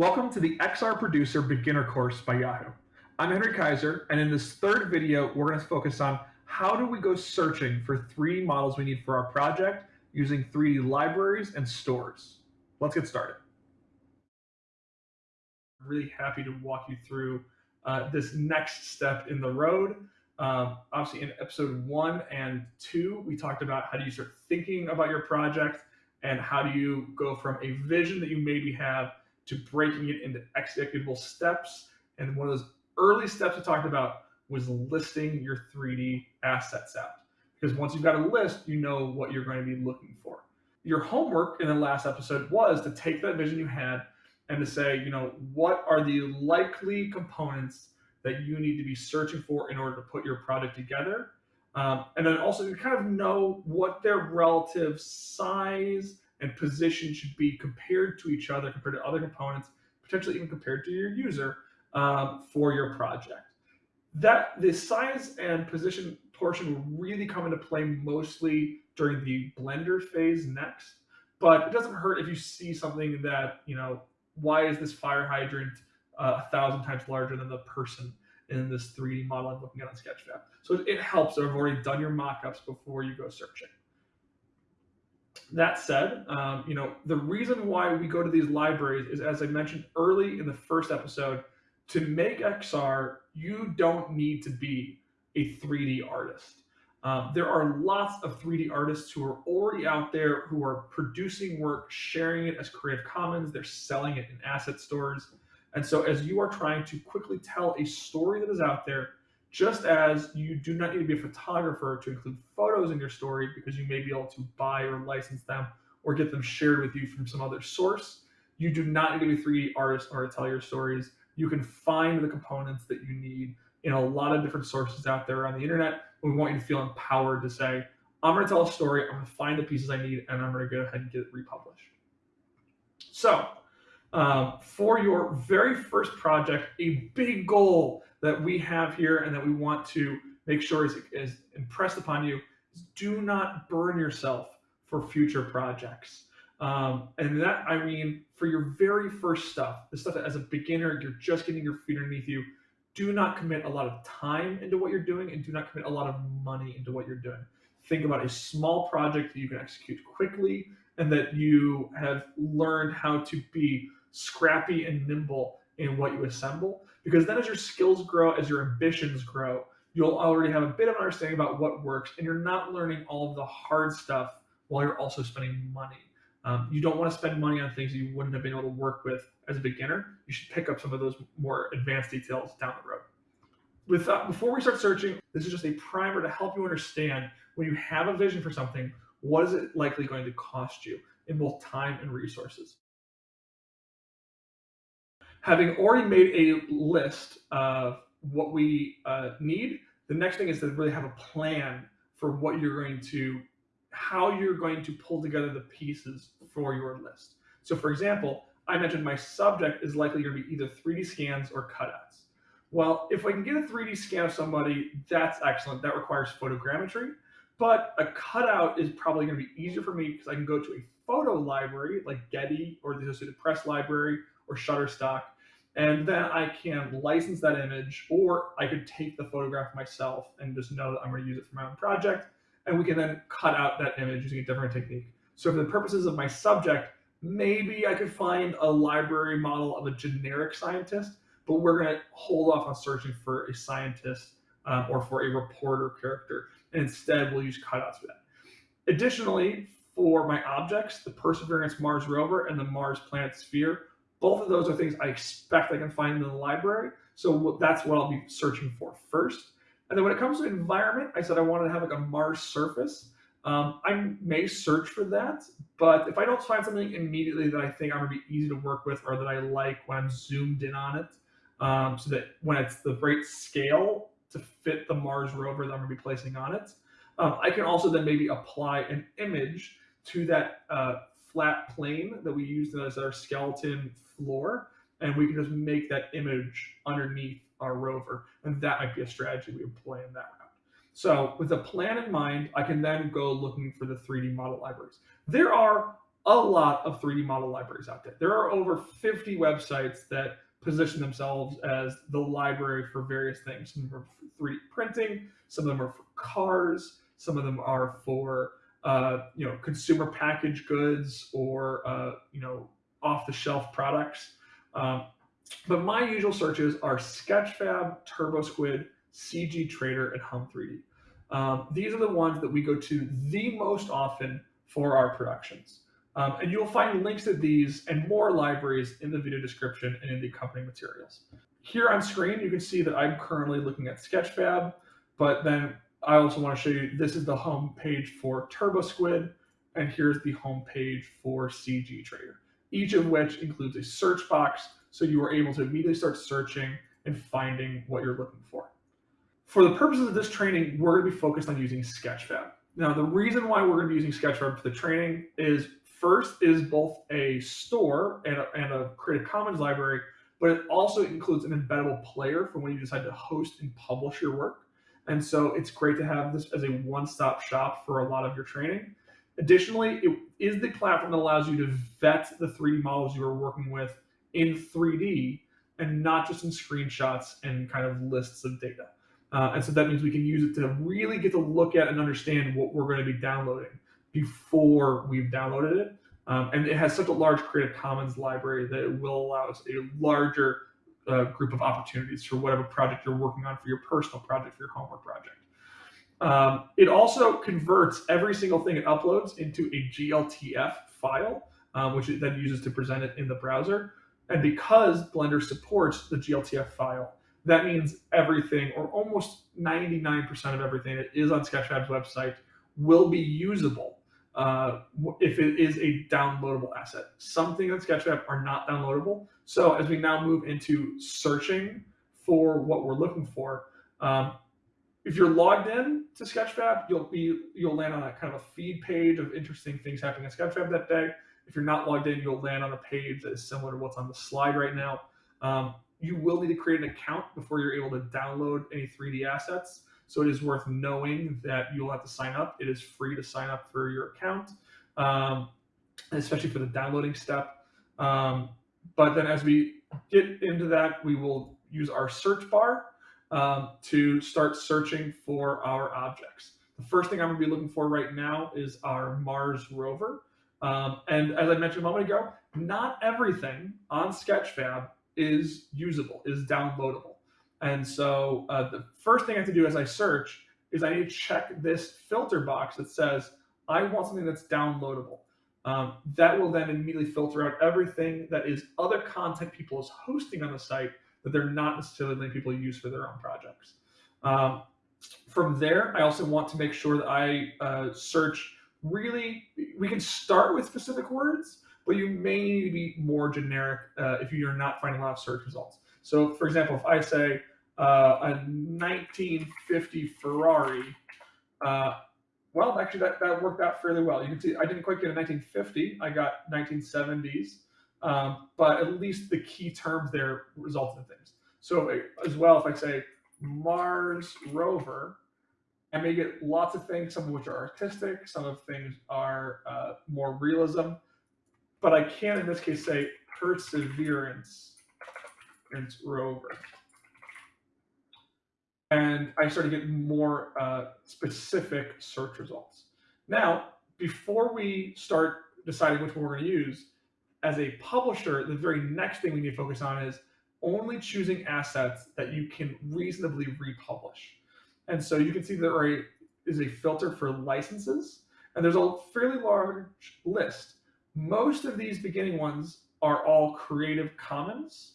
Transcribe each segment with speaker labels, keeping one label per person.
Speaker 1: Welcome to the XR Producer Beginner course by Yahoo. I'm Henry Kaiser, and in this third video, we're going to focus on how do we go searching for 3D models we need for our project using 3D libraries and stores. Let's get started. I'm really happy to walk you through uh, this next step in the road. Um, obviously, in episode one and two, we talked about how do you start thinking about your project and how do you go from a vision that you maybe have to breaking it into executable steps. And one of those early steps we talked about was listing your 3D assets out. Because once you've got a list, you know what you're going to be looking for. Your homework in the last episode was to take that vision you had and to say, you know, what are the likely components that you need to be searching for in order to put your product together? Um, and then also to kind of know what their relative size and position should be compared to each other, compared to other components, potentially even compared to your user um, for your project. That the size and position portion will really come into play mostly during the blender phase next, but it doesn't hurt if you see something that, you know, why is this fire hydrant uh, a thousand times larger than the person in this 3D model I'm looking at on Sketchfab? So it helps I've already done your mockups before you go searching. That said, um, you know, the reason why we go to these libraries is, as I mentioned early in the first episode, to make XR, you don't need to be a 3D artist. Um, there are lots of 3D artists who are already out there who are producing work, sharing it as Creative Commons, they're selling it in asset stores. And so as you are trying to quickly tell a story that is out there, just as you do not need to be a photographer to include photos in your story because you may be able to buy or license them or get them shared with you from some other source, you do not need to be a 3D artist or to tell your stories. You can find the components that you need in a lot of different sources out there on the internet. We want you to feel empowered to say, I'm going to tell a story, I'm going to find the pieces I need, and I'm going to go ahead and get it republished. So, um, for your very first project, a big goal that we have here and that we want to make sure is, is impressed upon you is do not burn yourself for future projects. Um, and that, I mean, for your very first stuff, the stuff that as a beginner, you're just getting your feet underneath you, do not commit a lot of time into what you're doing and do not commit a lot of money into what you're doing. Think about a small project that you can execute quickly and that you have learned how to be scrappy and nimble in what you assemble. Because then as your skills grow, as your ambitions grow, you'll already have a bit of an understanding about what works and you're not learning all of the hard stuff while you're also spending money. Um, you don't want to spend money on things you wouldn't have been able to work with as a beginner. You should pick up some of those more advanced details down the road. With uh, before we start searching, this is just a primer to help you understand when you have a vision for something, what is it likely going to cost you in both time and resources having already made a list of what we uh, need, the next thing is to really have a plan for what you're going to, how you're going to pull together the pieces for your list. So for example, I mentioned my subject is likely going to be either 3D scans or cutouts. Well, if I can get a 3D scan of somebody, that's excellent. That requires photogrammetry, but a cutout is probably going to be easier for me because I can go to a photo library like Getty or the Associated Press library or Shutterstock, and then I can license that image, or I could take the photograph myself and just know that I'm going to use it for my own project. And we can then cut out that image using a different technique. So for the purposes of my subject, maybe I could find a library model of a generic scientist, but we're going to hold off on searching for a scientist um, or for a reporter character. And instead, we'll use cutouts for that. Additionally, for my objects, the Perseverance Mars rover and the Mars Planet Sphere both of those are things I expect I can find in the library. So that's what I'll be searching for first. And then when it comes to environment, I said I wanted to have like a Mars surface. Um, I may search for that, but if I don't find something immediately that I think I'm gonna be easy to work with or that I like when I'm zoomed in on it, um, so that when it's the right scale to fit the Mars rover that I'm gonna be placing on it, um, I can also then maybe apply an image to that uh, flat plane that we used as our skeleton floor, and we can just make that image underneath our rover. And that might be a strategy we employ in that route. So with a plan in mind, I can then go looking for the 3D model libraries. There are a lot of 3D model libraries out there. There are over 50 websites that position themselves as the library for various things. Some are for 3D printing, some of them are for cars, some of them are for uh, you know consumer packaged goods or uh, you know off the shelf products. Um, but my usual searches are Sketchfab, TurboSquid, CG Trader, and Hum 3D. Um, these are the ones that we go to the most often for our productions. Um, and you'll find links to these and more libraries in the video description and in the accompanying materials. Here on screen, you can see that I'm currently looking at Sketchfab, but then I also want to show you, this is the home page for TurboSquid, and here's the home page for CG Trader, each of which includes a search box, so you are able to immediately start searching and finding what you're looking for. For the purposes of this training, we're going to be focused on using Sketchfab. Now, the reason why we're going to be using Sketchfab for the training is first is both a store and a, and a Creative Commons library, but it also includes an embeddable player for when you decide to host and publish your work. And so it's great to have this as a one-stop shop for a lot of your training. Additionally, it is the platform that allows you to vet the 3D models you are working with in 3D and not just in screenshots and kind of lists of data. Uh, and so that means we can use it to really get to look at and understand what we're going to be downloading before we've downloaded it. Um, and it has such a large Creative Commons library that it will allow us a larger uh, group of opportunities for whatever project you're working on for your personal project, for your homework project. Um, it also converts every single thing it uploads into a GLTF file, um, which it then uses to present it in the browser. And because Blender supports the GLTF file, that means everything, or almost 99% of everything that is on Sketchfab's website, will be usable uh, if it is a downloadable asset. Some things on Sketchfab are not downloadable. So as we now move into searching for what we're looking for, um, if you're logged in to Sketchfab, you'll be you'll land on a kind of a feed page of interesting things happening in Sketchfab that day. If you're not logged in, you'll land on a page that is similar to what's on the slide right now. Um, you will need to create an account before you're able to download any 3D assets. So it is worth knowing that you'll have to sign up. It is free to sign up for your account, um, especially for the downloading step. Um, but then as we get into that, we will use our search bar um, to start searching for our objects. The first thing I'm gonna be looking for right now is our Mars rover. Um, and as I mentioned a moment ago, not everything on Sketchfab is usable, is downloadable. And so uh, the first thing I have to do as I search is I need to check this filter box that says, I want something that's downloadable. Um, that will then immediately filter out everything that is other content people is hosting on the site that they're not necessarily letting people use for their own projects. Um, from there, I also want to make sure that I uh, search really, we can start with specific words, but you may need to be more generic uh, if you're not finding a lot of search results. So for example, if I say uh, a 1950 Ferrari, uh, well, actually that, that worked out fairly well. You can see I didn't quite get a 1950, I got 1970s, um, but at least the key terms there resulted in things. So as well, if I say Mars rover, I may get lots of things, some of which are artistic, some of things are uh, more realism but I can in this case say perseverance rover. And I started to get more uh, specific search results. Now, before we start deciding which one we're going to use, as a publisher, the very next thing we need to focus on is only choosing assets that you can reasonably republish. And so you can see there is a filter for licenses, and there's a fairly large list. Most of these beginning ones are all Creative Commons.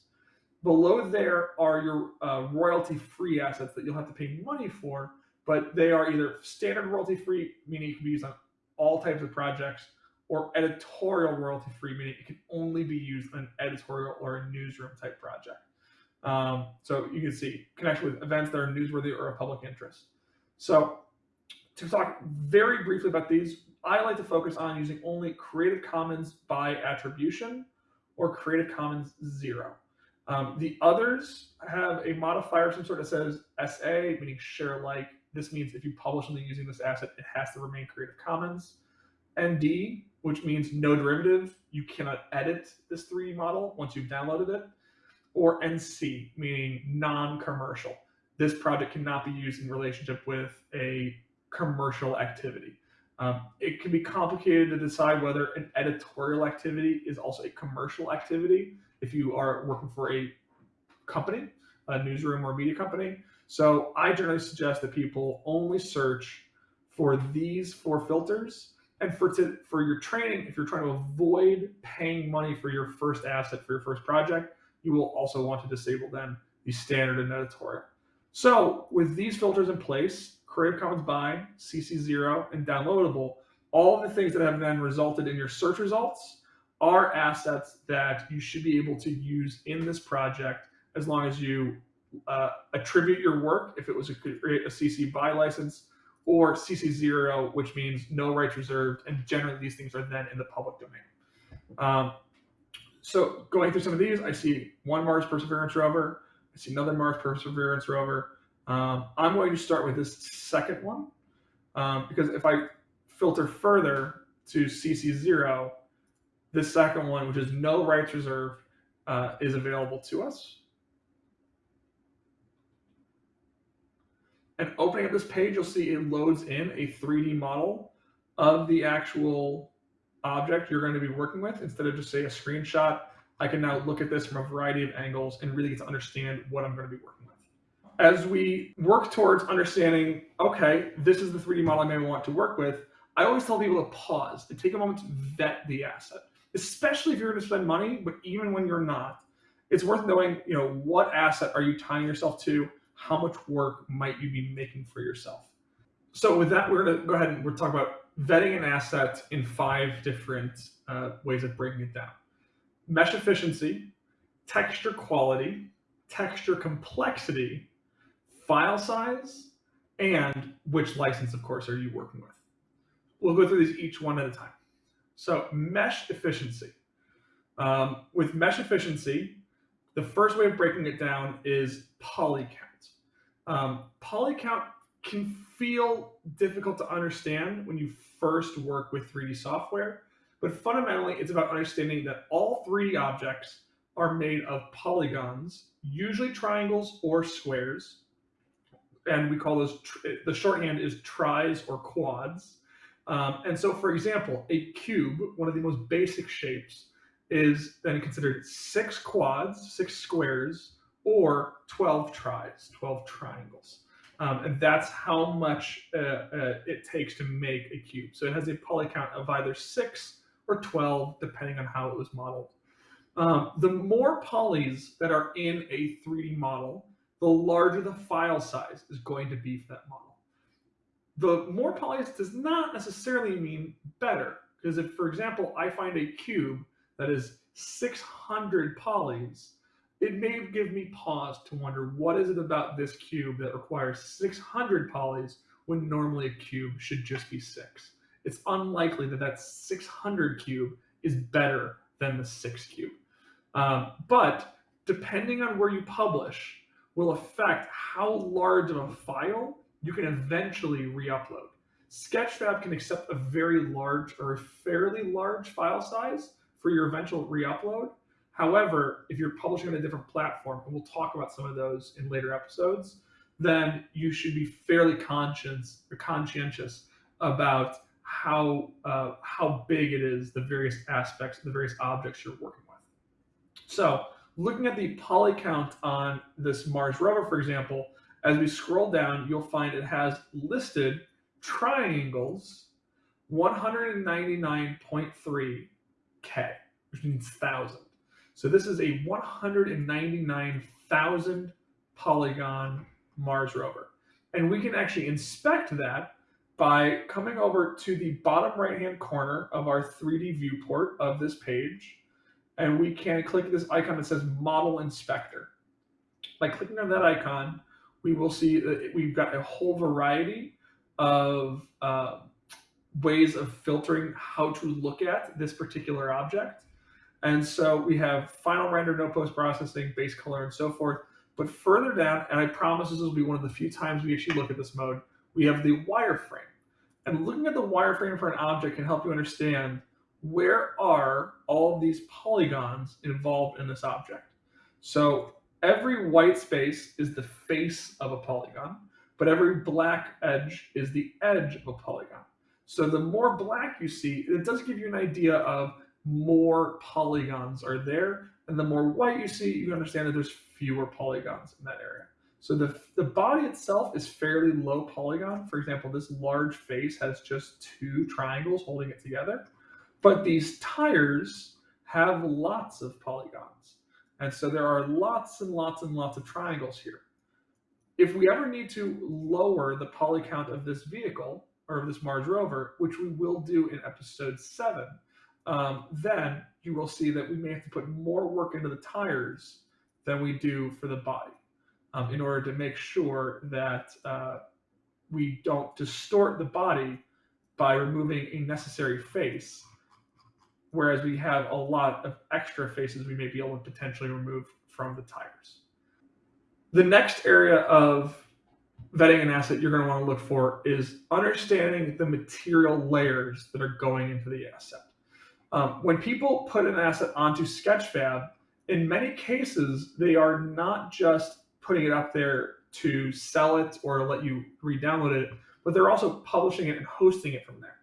Speaker 1: Below there are your uh, royalty-free assets that you'll have to pay money for, but they are either standard royalty-free, meaning it can be used on all types of projects, or editorial royalty-free, meaning it can only be used on an editorial or a newsroom type project. Um, so you can see connection with events that are newsworthy or of public interest. So to talk very briefly about these, I like to focus on using only Creative Commons by attribution or Creative Commons zero. Um, the others have a modifier some sort that says SA, meaning share alike. This means if you publish something using this asset, it has to remain Creative Commons. ND, which means no derivative. You cannot edit this 3D model once you've downloaded it. Or NC, meaning non-commercial. This project cannot be used in relationship with a commercial activity. Um, it can be complicated to decide whether an editorial activity is also a commercial activity if you are working for a company, a newsroom or media company. So I generally suggest that people only search for these four filters. And for to, for your training, if you're trying to avoid paying money for your first asset for your first project, you will also want to disable then the standard and editorial. So with these filters in place, Creative Commons by, CC0, and downloadable, all of the things that have then resulted in your search results are assets that you should be able to use in this project as long as you uh, attribute your work, if it was a, a CC BY license, or CC0, which means no rights reserved, and generally these things are then in the public domain. Um, so going through some of these, I see one Mars Perseverance rover, I see another Mars Perseverance rover. Um, I'm going to start with this second one, um, because if I filter further to CC0, this second one, which is no rights reserved, uh, is available to us. And opening up this page, you'll see it loads in a 3D model of the actual object you're going to be working with. Instead of just say a screenshot, I can now look at this from a variety of angles and really get to understand what I'm going to be working. As we work towards understanding, okay, this is the 3D model I may want to work with, I always tell people to pause and take a moment to vet the asset, especially if you're going to spend money, but even when you're not. It's worth knowing, you know, what asset are you tying yourself to? how much work might you be making for yourself? So with that, we're going to go ahead and we're talking about vetting an asset in five different uh, ways of breaking it down. Mesh efficiency, texture quality, texture complexity, file size, and which license, of course, are you working with. We'll go through these each one at a time. So mesh efficiency. Um, with mesh efficiency, the first way of breaking it down is poly count. Um, poly count can feel difficult to understand when you first work with 3D software, but fundamentally it's about understanding that all 3D objects are made of polygons, usually triangles or squares, and we call those, the shorthand is tris or quads. Um, and so for example, a cube, one of the most basic shapes, is then considered six quads, six squares, or 12 tris, 12 triangles. Um, and that's how much uh, uh, it takes to make a cube. So it has a poly count of either 6 or 12, depending on how it was modeled. Um, the more polys that are in a 3D model, the larger the file size is going to be for that model. The more polys does not necessarily mean better, because if, for example, I find a cube that is 600 polys, it may give me pause to wonder what is it about this cube that requires 600 polys when normally a cube should just be six. It's unlikely that that 600 cube is better than the six cube. Um, but depending on where you publish will affect how large of a file you can eventually re-upload. Sketchfab can accept a very large or a fairly large file size for your eventual re-upload, However, if you're publishing on a different platform, and we'll talk about some of those in later episodes, then you should be fairly conscious or conscientious about how uh, how big it is, the various aspects, the various objects you're working with. So looking at the poly count on this Mars rover, for example, as we scroll down, you'll find it has listed triangles 199.3K, which means thousand. So this is a 199,000 polygon Mars rover. And we can actually inspect that by coming over to the bottom right-hand corner of our 3D viewport of this page. And we can click this icon that says Model Inspector. By clicking on that icon, we will see that we've got a whole variety of uh, ways of filtering how to look at this particular object. And so we have final render, no post-processing, base color, and so forth. But further down, and I promise this will be one of the few times we actually look at this mode, we have the wireframe. And looking at the wireframe for an object can help you understand where are all these polygons involved in this object? So every white space is the face of a polygon, but every black edge is the edge of a polygon. So the more black you see, it does give you an idea of more polygons are there. And the more white you see, you understand that there's fewer polygons in that area. So the, the body itself is fairly low polygon. For example, this large face has just two triangles holding it together. But these tires have lots of polygons. And so there are lots and lots and lots of triangles here. If we ever need to lower the poly count of this vehicle, or of this Mars rover, which we will do in episode seven, um, then you will see that we may have to put more work into the tires than we do for the body um, in order to make sure that uh, we don't distort the body by removing a necessary face, whereas we have a lot of extra faces we may be able to potentially remove from the tires. The next area of vetting an asset you're going to want to look for is understanding the material layers that are going into the asset. Um, when people put an asset onto Sketchfab, in many cases, they are not just putting it up there to sell it or let you re-download it, but they're also publishing it and hosting it from there.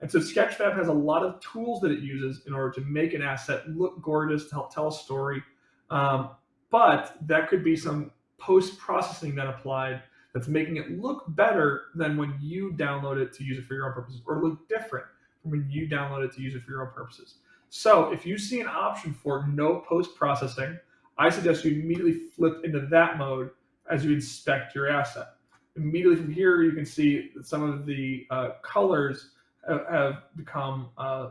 Speaker 1: And so Sketchfab has a lot of tools that it uses in order to make an asset look gorgeous, to help tell a story. Um, but that could be some post-processing that applied that's making it look better than when you download it to use it for your own purposes or look different from when you download it to use it for your own purposes. So if you see an option for no post-processing, I suggest you immediately flip into that mode as you inspect your asset. Immediately from here, you can see some of the uh, colors have, become uh,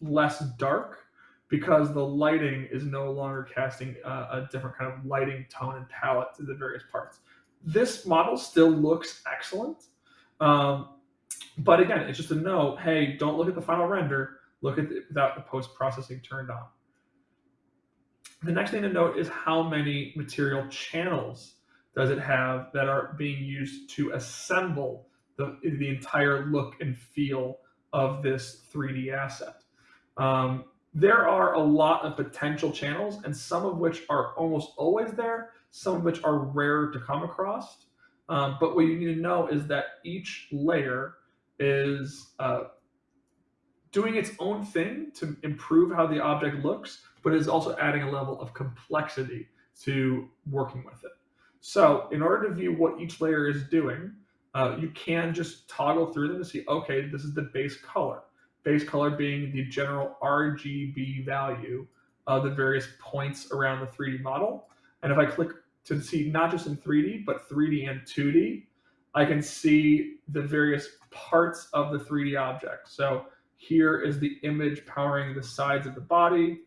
Speaker 1: less dark because the lighting is no longer casting uh, a different kind of lighting tone and palette to the various parts. This model still looks excellent. Um, but again, it's just a no, hey, don't look at the final render, look at the, without the post-processing turned on. The next thing to note is how many material channels does it have that are being used to assemble the, the entire look and feel of this 3D asset. Um, there are a lot of potential channels and some of which are almost always there, some of which are rare to come across. Um, but what you need to know is that each layer is uh, doing its own thing to improve how the object looks, but is also adding a level of complexity to working with it. So in order to view what each layer is doing, uh, you can just toggle through them to see, okay, this is the base color. Base color being the general RGB value of the various points around the 3D model. And if I click to see not just in 3D, but 3D and 2D, I can see the various parts of the 3D object. So here is the image powering the sides of the body.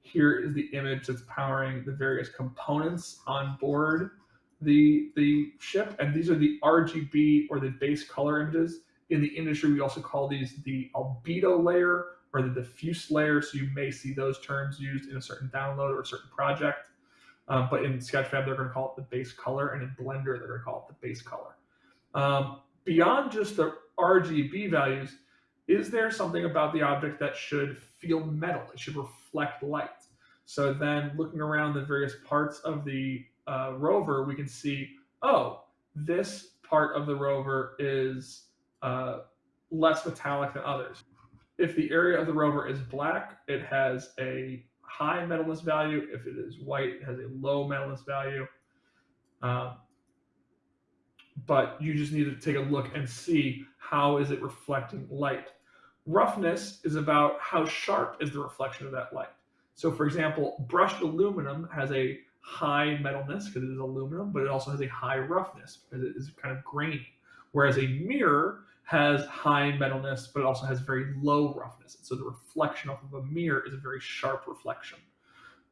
Speaker 1: Here is the image that's powering the various components on board the, the ship. And these are the RGB or the base color images. In the industry, we also call these the albedo layer or the diffuse layer. So you may see those terms used in a certain download or a certain project. Um, but in Sketchfab, they're going to call it the base color, and in Blender, they're going to call it the base color. Um, beyond just the RGB values, is there something about the object that should feel metal? It should reflect light. So then looking around the various parts of the uh, rover, we can see, oh, this part of the rover is uh, less metallic than others. If the area of the rover is black, it has a high metalness value. If it is white, it has a low metalness value. Um, but you just need to take a look and see how is it reflecting light. Roughness is about how sharp is the reflection of that light. So for example, brushed aluminum has a high metalness because it is aluminum, but it also has a high roughness because it is kind of grainy. Whereas a mirror has high metalness, but it also has very low roughness. So the reflection off of a mirror is a very sharp reflection.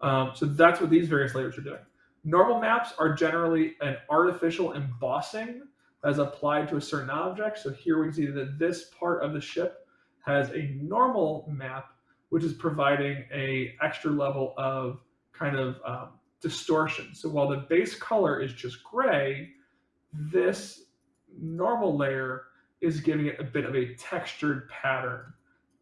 Speaker 1: Um, so that's what these various layers are doing. Normal maps are generally an artificial embossing as applied to a certain object. So here we see that this part of the ship has a normal map, which is providing a extra level of kind of um, distortion. So while the base color is just gray, this normal layer is giving it a bit of a textured pattern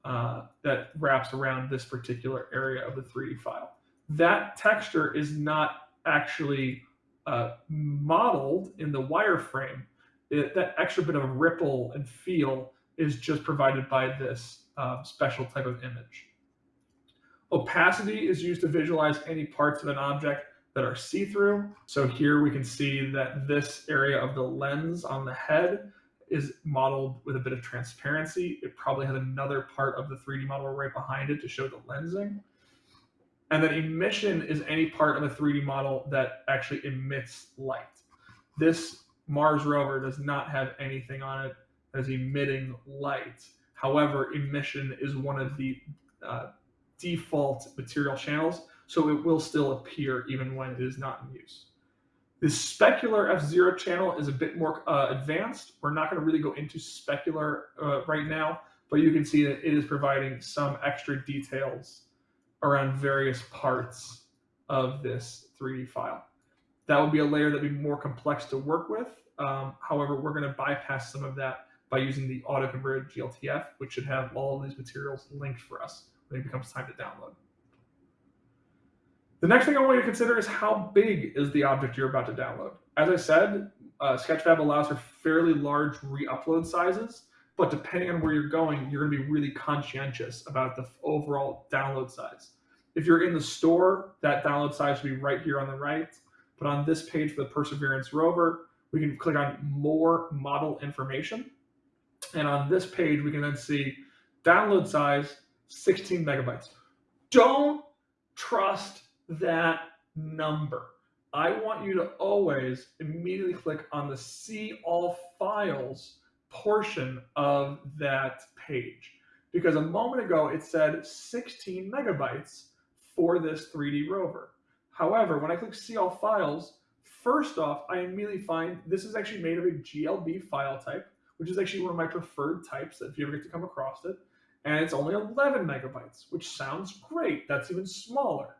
Speaker 1: uh, that wraps around this particular area of the 3D file. That texture is not actually uh, modeled in the wireframe. It, that extra bit of ripple and feel is just provided by this um, special type of image. Opacity is used to visualize any parts of an object that are see-through. So here we can see that this area of the lens on the head is modeled with a bit of transparency. It probably has another part of the 3D model right behind it to show the lensing. And then emission is any part of a 3D model that actually emits light. This Mars rover does not have anything on it that is emitting light. However, emission is one of the uh, default material channels, so it will still appear even when it is not in use. The specular F0 channel is a bit more uh, advanced. We're not going to really go into specular uh, right now, but you can see that it is providing some extra details around various parts of this 3D file. That would be a layer that would be more complex to work with. Um, however, we're going to bypass some of that by using the auto-converted GLTF, which should have all of these materials linked for us it becomes time to download. The next thing I want you to consider is how big is the object you're about to download. As I said, uh, Sketchfab allows for fairly large re-upload sizes, but depending on where you're going, you're going to be really conscientious about the overall download size. If you're in the store, that download size should be right here on the right. But on this page for the Perseverance rover, we can click on more model information. And on this page, we can then see download size 16 megabytes. Don't trust that number. I want you to always immediately click on the see all files portion of that page. Because a moment ago it said 16 megabytes for this 3D rover. However, when I click see all files, first off, I immediately find this is actually made of a GLB file type, which is actually one of my preferred types if you ever get to come across it. And it's only 11 megabytes, which sounds great. That's even smaller.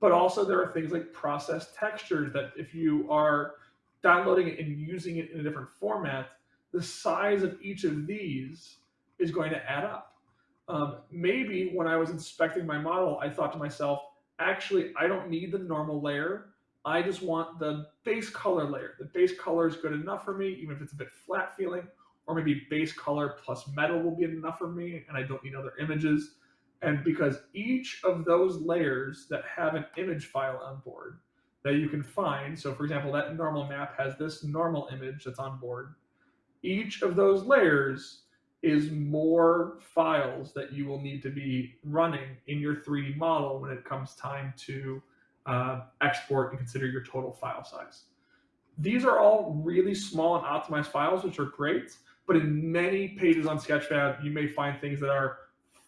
Speaker 1: But also there are things like processed textures that if you are downloading it and using it in a different format, the size of each of these is going to add up. Um, maybe when I was inspecting my model, I thought to myself, actually, I don't need the normal layer. I just want the base color layer. The base color is good enough for me, even if it's a bit flat feeling, or maybe base color plus metal will be enough for me, and I don't need other images. And because each of those layers that have an image file on board that you can find, so for example, that normal map has this normal image that's on board, each of those layers is more files that you will need to be running in your 3D model when it comes time to uh, export and consider your total file size. These are all really small and optimized files, which are great, but in many pages on Sketchfab, you may find things that are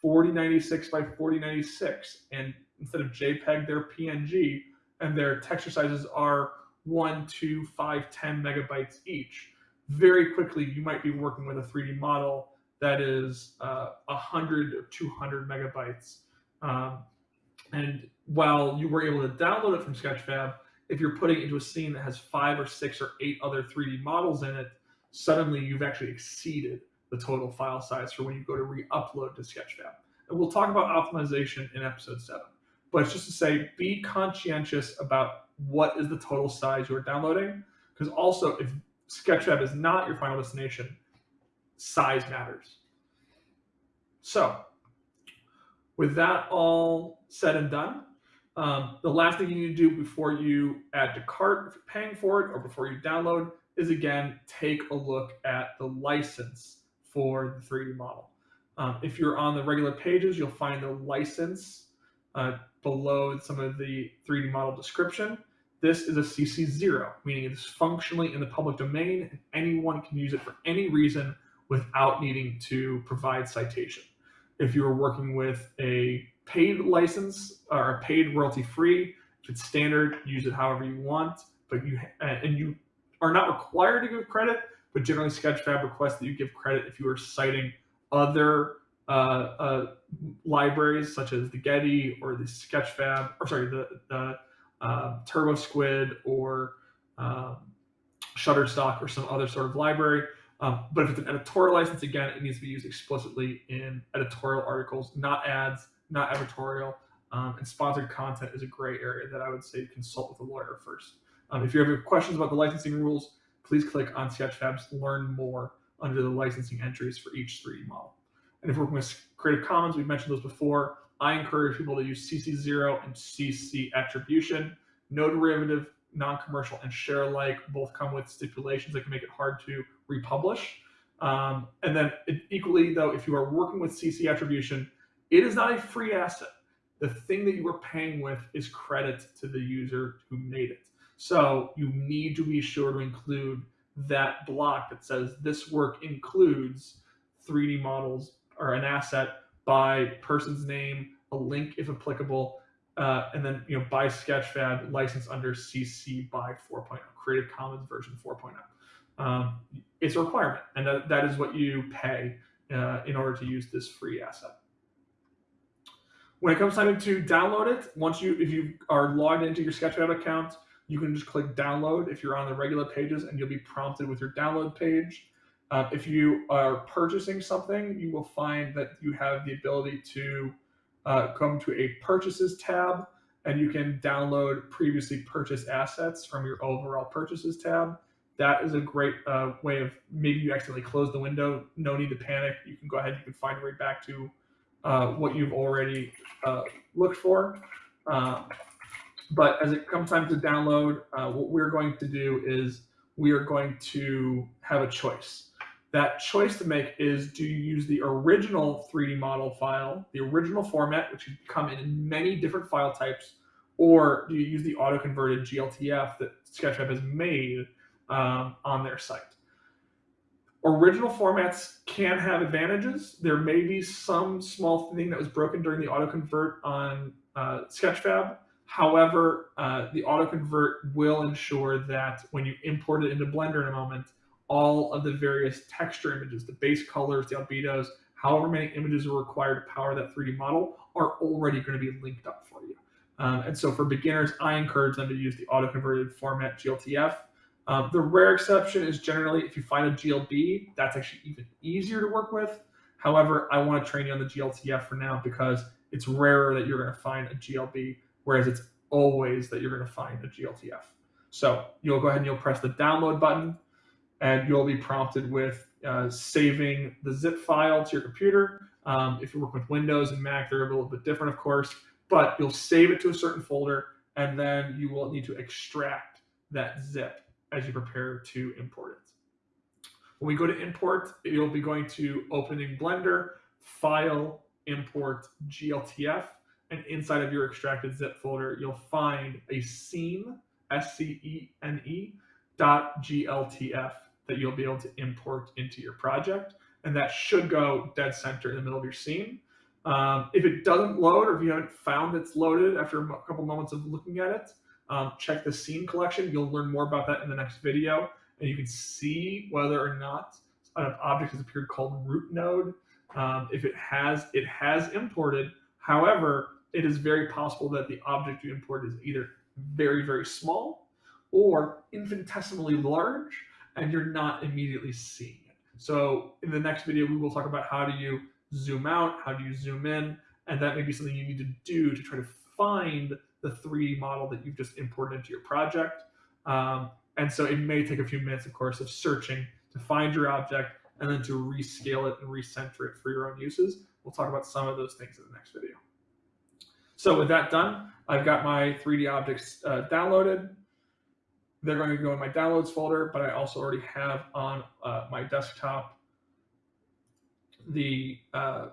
Speaker 1: 4096 by 4096. And instead of JPEG, they're PNG, and their texture sizes are 1, 2, 5, 10 megabytes each. Very quickly, you might be working with a 3D model that is uh, 100 or 200 megabytes. Um, and while you were able to download it from Sketchfab, if you're putting it into a scene that has five or six or eight other 3D models in it, suddenly you've actually exceeded the total file size for when you go to re-upload to Sketchfab. And we'll talk about optimization in episode seven. But it's just to say, be conscientious about what is the total size you're downloading. Because also, if Sketchfab is not your final destination, size matters. So, with that all said and done, um, the last thing you need to do before you add to cart, if you're paying for it, or before you download, is again take a look at the license for the 3D model. Um, if you're on the regular pages, you'll find the license uh, below some of the 3D model description. This is a CC0, meaning it is functionally in the public domain and anyone can use it for any reason without needing to provide citation. If you are working with a paid license or a paid royalty free, if it's standard, use it however you want, but you and you are not required to give credit, but generally Sketchfab requests that you give credit if you are citing other uh, uh, libraries such as the Getty or the Sketchfab, or sorry, the, the uh, TurboSquid or um, Shutterstock or some other sort of library. Um, but if it's an editorial license, again, it needs to be used explicitly in editorial articles, not ads, not editorial. Um, and sponsored content is a gray area that I would say consult with a lawyer first. Um, if you have questions about the licensing rules, please click on Sketchfab's Learn More under the licensing entries for each 3D model. And if we're working with Creative Commons, we've mentioned those before. I encourage people to use CC0 and CC attribution. No derivative, non-commercial, and share alike both come with stipulations that can make it hard to republish. Um, and then equally, though, if you are working with CC attribution, it is not a free asset. The thing that you are paying with is credit to the user who made it. So you need to be sure to include that block that says this work includes 3D models or an asset by person's name, a link if applicable, uh, and then you know by Sketchfab license under CC by 4.0, Creative Commons version 4.0. Um, it's a requirement, and that, that is what you pay uh, in order to use this free asset. When it comes time to download it, once you if you are logged into your Sketchfab account, you can just click download if you're on the regular pages and you'll be prompted with your download page. Uh, if you are purchasing something, you will find that you have the ability to uh, come to a purchases tab and you can download previously purchased assets from your overall purchases tab. That is a great uh, way of maybe you accidentally close the window. No need to panic. You can go ahead. You can find way back to uh, what you've already uh, looked for. But as it comes time to download, uh, what we're going to do is we are going to have a choice. That choice to make is do you use the original 3D model file, the original format, which can come in many different file types, or do you use the auto-converted GLTF that Sketchfab has made um, on their site? Original formats can have advantages. There may be some small thing that was broken during the auto-convert on uh, Sketchfab However, uh, the autoconvert will ensure that when you import it into Blender in a moment, all of the various texture images, the base colors, the albedos, however many images are required to power that 3D model are already going to be linked up for you. Um, and so for beginners, I encourage them to use the auto-converted format GLTF. Um, the rare exception is generally if you find a GLB, that's actually even easier to work with. However, I want to train you on the GLTF for now because it's rarer that you're going to find a GLB whereas it's always that you're going to find a GLTF. So you'll go ahead and you'll press the download button and you'll be prompted with uh, saving the zip file to your computer. Um, if you work with Windows and Mac, they're a little bit different, of course, but you'll save it to a certain folder and then you will need to extract that zip as you prepare to import it. When we go to import, you'll be going to opening Blender, File, Import, GLTF, and inside of your extracted zip folder, you'll find a scene, S-C-E-N-E, dot GLTF that you'll be able to import into your project. And that should go dead center in the middle of your scene. Um, if it doesn't load or if you haven't found it's loaded after a couple moments of looking at it, um, check the scene collection. You'll learn more about that in the next video. And you can see whether or not an object has appeared called root node. Um, if it has, it has imported. However, it is very possible that the object you import is either very, very small or infinitesimally large, and you're not immediately seeing it. So in the next video, we will talk about how do you zoom out, how do you zoom in, and that may be something you need to do to try to find the 3D model that you've just imported into your project. Um, and so it may take a few minutes, of course, of searching to find your object and then to rescale it and recenter it for your own uses. We'll talk about some of those things in the next video. So with that done, I've got my 3D objects uh, downloaded. They're going to go in my downloads folder, but I also already have on uh, my desktop the uh,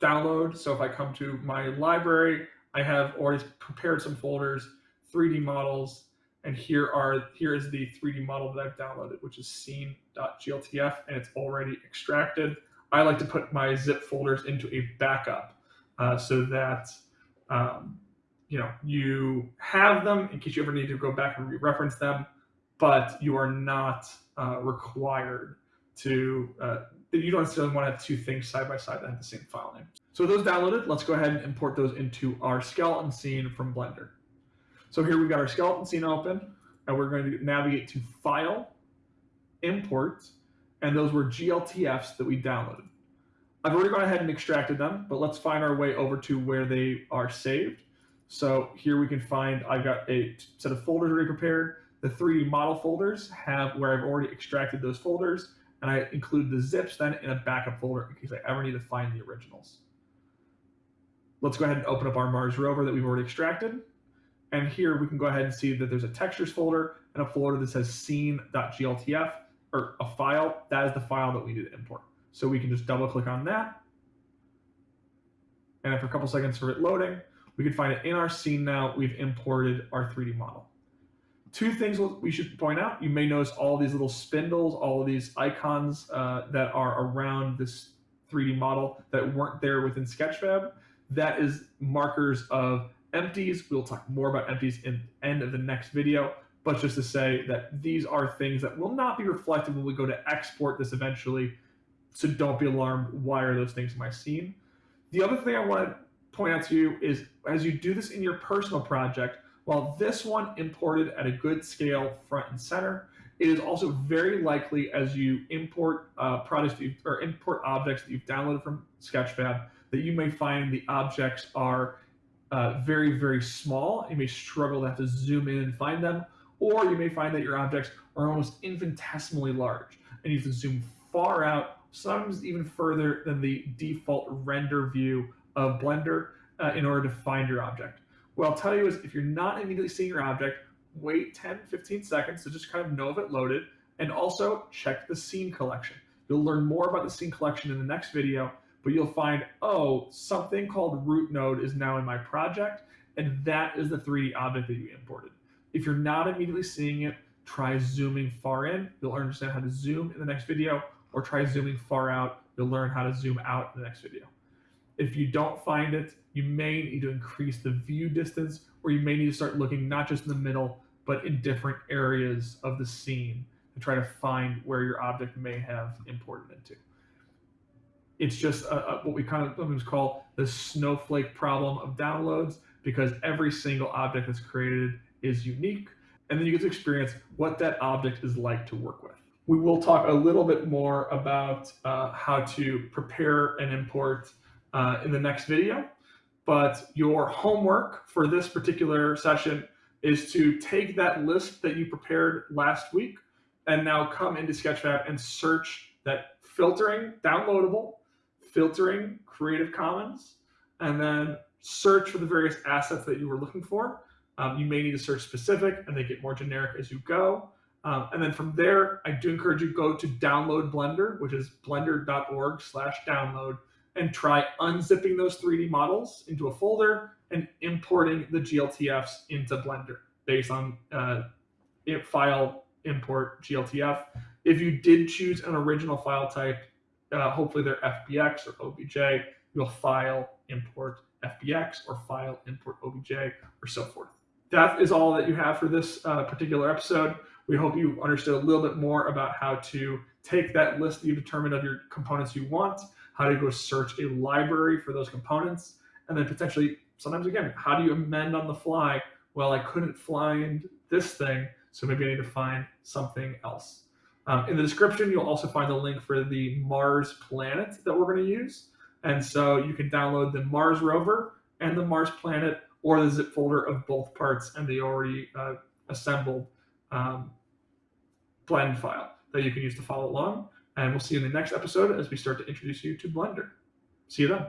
Speaker 1: download. So if I come to my library, I have already prepared some folders, 3D models, and here are here is the 3D model that I've downloaded, which is scene.gltf, and it's already extracted. I like to put my zip folders into a backup uh, so that um, you know, you have them in case you ever need to go back and re-reference them, but you are not uh, required to, uh, you don't necessarily want to have two things side by side that have the same file name. So those downloaded, let's go ahead and import those into our skeleton scene from Blender. So here we've got our skeleton scene open, and we're going to navigate to File, Import, and those were GLTFs that we downloaded. I've already gone ahead and extracted them, but let's find our way over to where they are saved. So here we can find, I've got a set of folders already prepared. The 3D model folders have where I've already extracted those folders, and I include the zips then in a backup folder in case I ever need to find the originals. Let's go ahead and open up our Mars rover that we've already extracted. And here we can go ahead and see that there's a textures folder and a folder that says scene.gltf or a file. That is the file that we need to import. So we can just double click on that. And after a couple seconds for it loading, we can find it in our scene now. We've imported our 3D model. Two things we should point out. You may notice all these little spindles, all of these icons uh, that are around this 3D model that weren't there within Sketchfab. That is markers of empties. We'll talk more about empties in the end of the next video, but just to say that these are things that will not be reflected when we go to export this eventually. So don't be alarmed. Why are those things in my scene? The other thing I want to point out to you is as you do this in your personal project, while this one imported at a good scale front and center, it is also very likely as you import uh, products or import objects that you've downloaded from Sketchfab that you may find the objects are uh, very, very small. You may struggle to have to zoom in and find them, or you may find that your objects are almost infinitesimally large and you have to zoom far out, sometimes even further than the default render view of Blender uh, in order to find your object. What I'll tell you is if you're not immediately seeing your object, wait 10, 15 seconds to just kind of know if it loaded, and also check the scene collection. You'll learn more about the scene collection in the next video, but you'll find, oh, something called root node is now in my project, and that is the 3D object that you imported. If you're not immediately seeing it, try zooming far in. You'll understand how to zoom in the next video, or try zooming far out. You'll learn how to zoom out in the next video. If you don't find it, you may need to increase the view distance, or you may need to start looking not just in the middle, but in different areas of the scene to try to find where your object may have imported into. It's just a, a, what we kind of sometimes call the snowflake problem of downloads because every single object that's created is unique. And then you get to experience what that object is like to work with. We will talk a little bit more about uh, how to prepare and import uh, in the next video. But your homework for this particular session is to take that list that you prepared last week and now come into Sketchfab and search that filtering, downloadable, filtering, Creative Commons, and then search for the various assets that you were looking for. Um, you may need to search specific and they get more generic as you go. Um, and then from there, I do encourage you to go to download Blender, which is blender.org slash download and try unzipping those 3D models into a folder and importing the GLTFs into Blender based on uh, file import GLTF. If you did choose an original file type, uh, hopefully they're FBX or OBJ, you'll file import FBX or file import OBJ or so forth. That is all that you have for this uh, particular episode. We hope you understood a little bit more about how to take that list that you determined of your components you want how to go search a library for those components, and then potentially, sometimes again, how do you amend on the fly? Well, I couldn't find this thing, so maybe I need to find something else. Um, in the description, you'll also find the link for the Mars planet that we're going to use. And so you can download the Mars rover and the Mars planet or the zip folder of both parts and the already uh, assembled um, blend file that you can use to follow along. And we'll see you in the next episode as we start to introduce you to Blender. See you then.